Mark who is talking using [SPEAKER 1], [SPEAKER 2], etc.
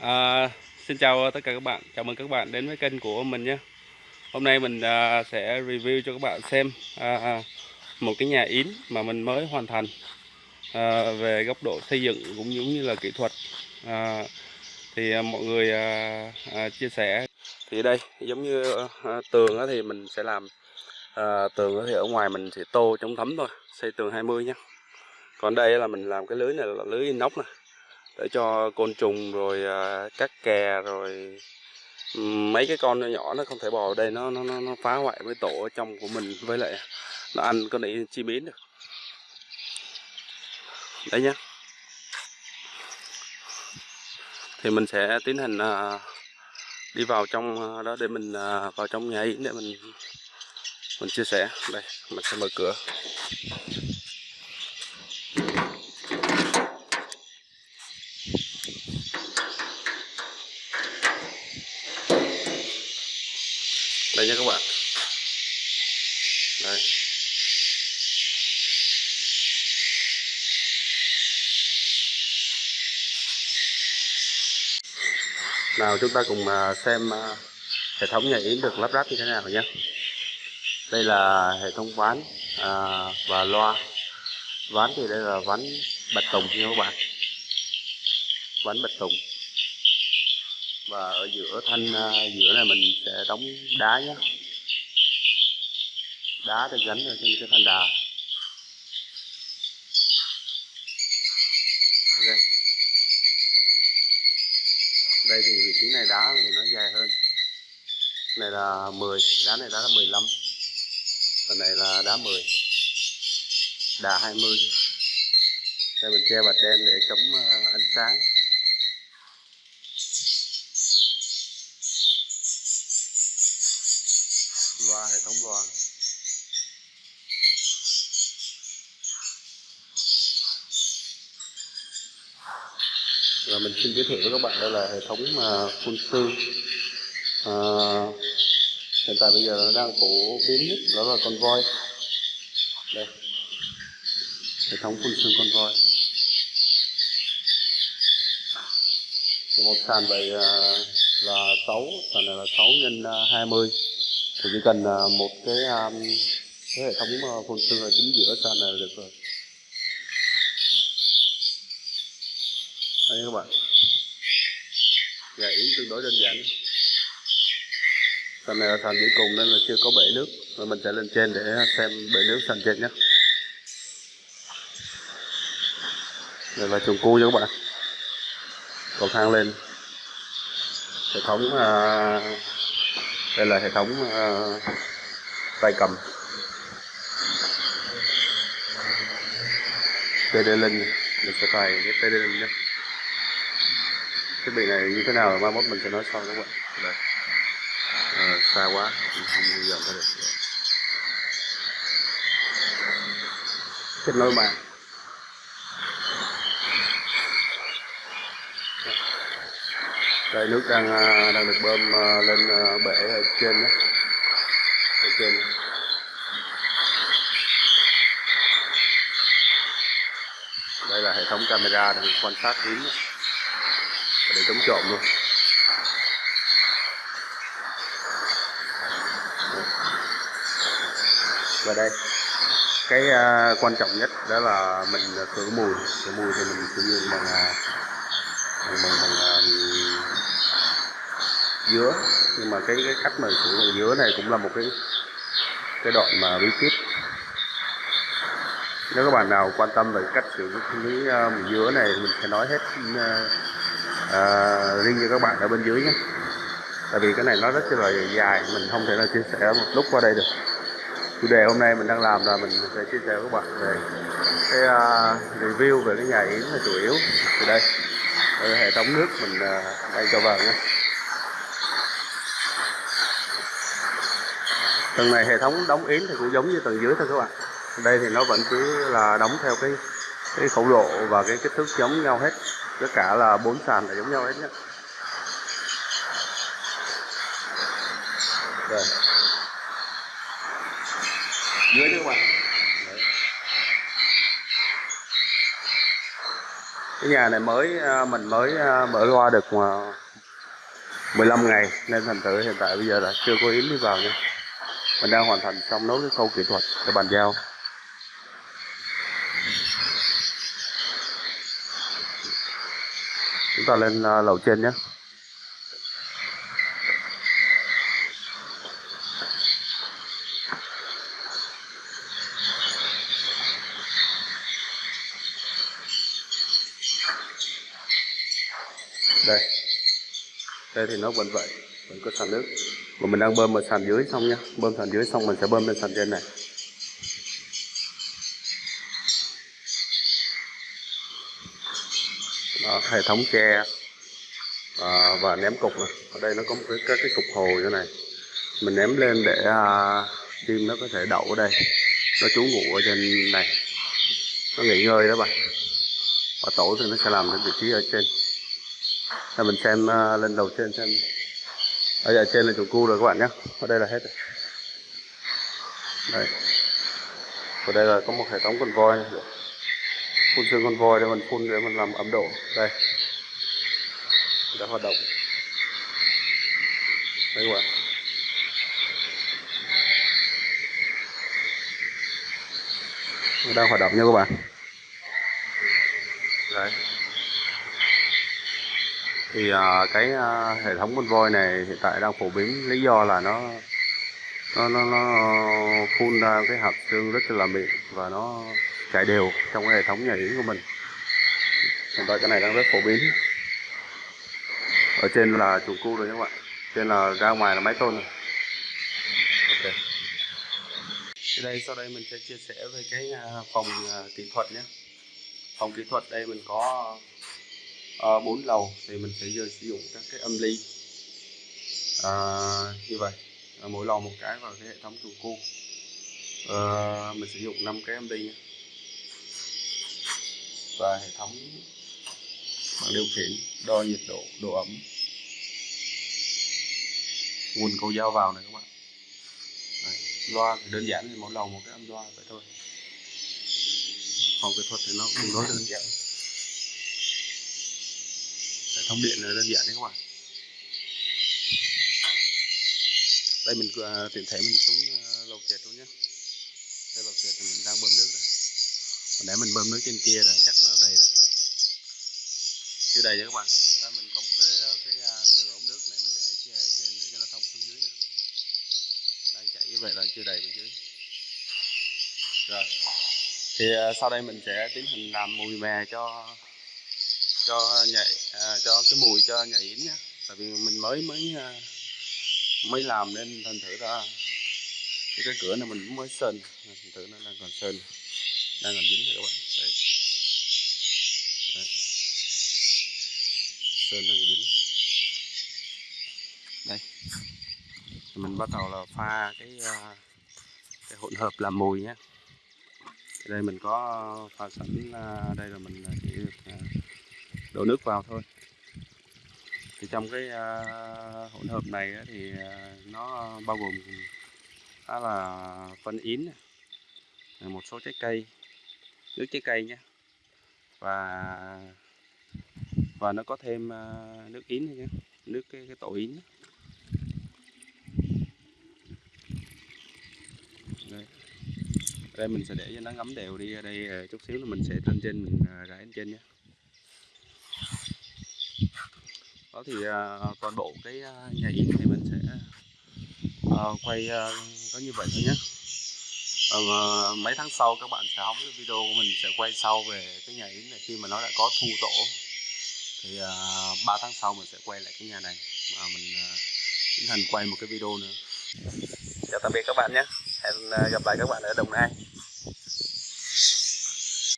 [SPEAKER 1] À, xin chào tất cả các bạn, chào mừng các bạn đến với kênh của mình nhé. Hôm nay mình à, sẽ review cho các bạn xem à, à, một cái nhà yến mà mình mới hoàn thành à, về góc độ xây dựng cũng giống như là kỹ thuật. À, thì à, mọi người à, à, chia sẻ. Thì đây giống như à, tường thì mình sẽ làm à, tường thì ở ngoài mình sẽ tô chống thấm thôi, xây tường 20 nhé. Còn đây là mình làm cái lưới này là lưới inox này để cho côn trùng rồi à, các kè rồi mấy cái con nhỏ nhỏ nó không thể bò ở đây nó nó nó phá hoại với tổ ở trong của mình với lại nó ăn con này chi biến được. Đấy nhá. Thì mình sẽ tiến hành à, đi vào trong à, đó để mình à, vào trong nhà yến để mình mình chia sẻ. Đây mình sẽ mở cửa. Đây nha các bạn. Đây nào chúng ta cùng à, xem à, hệ thống nhà yến được lắp ráp như thế nào nhé. Đây là hệ thống ván à, và loa. Ván thì đây là ván bạch tùng nha các bạn. Ván bạch tùng và ở giữa thanh à, giữa này mình sẽ đóng đá nhé. Đá để gắn ở trên cái thanh đà. Ok. Đây thì vị trí này đá thì nó dài hơn. Này là 10 đá này đá là 15 phần này là đá 10 đá 20 đây mình che bạch đen để chống à, ánh sáng. Loa hệ loa và mình xin giới thiệu với các bạn đây là hệ thống mà phun sư. À, hiện tại bây giờ nó đang phổ biến nhất đó là con voi đây. Hệ thống phun sương con voi thì một sàn vậy à, là 6 sàn này là 6 nhân à, 20 thì chỉ cần à, một cái um, cái hệ thống à, phun sương ở chính giữa sàn này là được rồi. Đây các bạn. Dạ, Nhà yến tương đối đơn giản. Sàn này là sàn dưới cùng nên là chưa có bể nước. Và mình sẽ lên trên để xem bể nước sàn trên nhé. Đây là chuồng cua nha các bạn. Cầu thang lên. Hệ thống uh, đây là hệ thống uh, tay cầm. TD mình sẽ cài cái TD nhé. Thiết bị này như thế nào mai mốt mình sẽ nói sau các bạn đây. À, xa quá mình không giờ ra được. Kết nối mạng đây nước đang à, đang được bơm à, lên à, bể ở trên đó. Ở trên đây là hệ thống camera để quan sát yến để chống trộm luôn. Và đây cái uh, quan trọng nhất đó là mình khử mùi. Khử mùi thì mình sử dụng bằng bằng bằng, bằng bằng dứa. Nhưng mà cái cái cách mà sử dụng dứa này cũng là một cái cái đoạn mà bí kíp. Nếu các bạn nào quan tâm về cách sử dụng cái uh, dứa này mình sẽ nói hết uh, uh, riêng cho các bạn ở bên dưới nhé. Tại vì cái này nó rất là dài mình không thể là chia sẻ một lúc qua đây được. Chủ đề hôm nay mình đang làm là mình sẽ chia sẻ với các bạn về cái uh, review về cái nhà yến là chủ yếu. Từ đây ở hệ thống nước mình uh, đang cho vào nhé. Tầng này hệ thống đóng yến thì cũng giống như tầng dưới thôi các bạn. Đây thì nó vẫn cứ là đóng theo cái cái khẩu độ và cái kích thước giống nhau hết. Tất cả là bốn sàn là giống nhau hết nhé. Rồi dưới nữa các bạn Đấy. cái nhà này mới à, mình mới à, mở qua được mà 15 ngày. Nên thành thử hiện tại bây giờ là chưa có yến đi vào nha mình đang hoàn thành xong nốt cái khâu kỹ thuật để bàn giao. Chúng ta lên à, lầu trên nhé đây đây thì nó vẫn vậy vẫn có sàn nước. Mà mình đang bơm ở sàn dưới xong nhá. Bơm sàn dưới xong mình sẽ bơm lên sàn trên này. Đó, hệ thống tre à, và ném cục này. ở đây nó có một cái, cái, cái cục hồ như này. Mình ném lên để à, chim nó có thể đậu ở đây. Nó trú ngụ ở trên này. Nó nghỉ ngơi đó bạn. Và tổ thì nó sẽ làm cái vị trí ở trên. Để mình xem à, uh, lên đầu trên xem. Ở giờ trên là chủ cu rồi các bạn nhé. Ở đây là hết rồi. Đây ở đây là có một hệ thống con voi. Này. phun xương con voi để mình phun để mình làm ấm độ. Đây. Đã hoạt động. Đấy các bạn. Đang hoạt động nha các bạn. Đấy thì uh, cái uh, hệ thống con voi này hiện tại đang phổ biến lý do là nó nó nó, nó phun ra cái hạt xương rất là mịn và nó chạy đều trong cái hệ thống nhà yến của mình. Hiện tại cái này đang rất phổ biến. Ở trên là chuồng cu rồi các bạn. Trên là ra ngoài là máy tôn rồi. Okay. thì đây sau đây mình sẽ chia sẻ về cái à, phòng kỹ thuật nhé. Phòng kỹ thuật đây mình có Ờ, uh, 4 lầu thì mình sẽ giờ sử dụng các cái âm ly. À, như vậy. À, mỗi lầu một cái vào cái hệ thống chuồng cu à, mình sử dụng 5 cái âm ly và hệ thống bằng điều khiển đo nhiệt độ độ ẩm. Nguồn cầu dao vào này các bạn. Đấy, loa thì đơn giản thì mỗi lầu một cái âm loa vậy thôi. Phòng kỹ thuật thì nó cũng rất đơn giản thống điện là đơn giản đấy các bạn. Đây mình uh, tiện thể mình xuống uh, lầu trệt luôn nhé đây lầu trệt thì mình đang bơm nước đây. Để mình bơm nước trên kia rồi chắc nó đầy rồi. Chưa đầy nha các bạn. Đó mình có một cái à, cái cái đường ống nước này mình để trên để cho nó thông xuống dưới nè. Đang chảy như vậy là chưa đầy bên dưới. Rồi. Thì uh, sau đây mình sẽ tiến hành làm mùi mè cho cho nhạy à, cho cái mùi cho nhảy yến nhá. Tại vì mình mới mới à, mới làm nên thành thử ra. Cái, cái cửa này mình cũng mới sơn thành thử nó đang còn sơn đang còn dính rồi các bạn. Đây Đấy. sơn đang dính. Đây. Mình bắt đầu là pha cái à, cái hỗn hợp làm mùi nhé đây mình có à, pha sẵn đây là mình đổ nước vào thôi. Thì trong cái uh, hỗn hợp này thì uh, nó bao gồm đó là phân yến một số trái cây nước trái cây nhé và và nó có thêm uh, nước yến nhé nước cái, cái tổ yến đây. đây mình sẽ để cho nó ngấm đều đi ở đây chút xíu là mình sẽ lên trên mình rải lên trên nhé đó thì uh, toàn bộ cái uh, nhà yến thì mình sẽ uh, quay uh, có như vậy thôi nhé uh, mấy tháng sau các bạn sẽ hóng cái video của mình sẽ quay sau về cái nhà yến này khi mà nó đã có thu tổ. Thì uh, 3 tháng sau mình sẽ quay lại cái nhà này mà mình uh, tiến hành quay một cái video nữa. Chào tạm biệt các bạn nhé hẹn gặp lại các bạn ở đồng nai.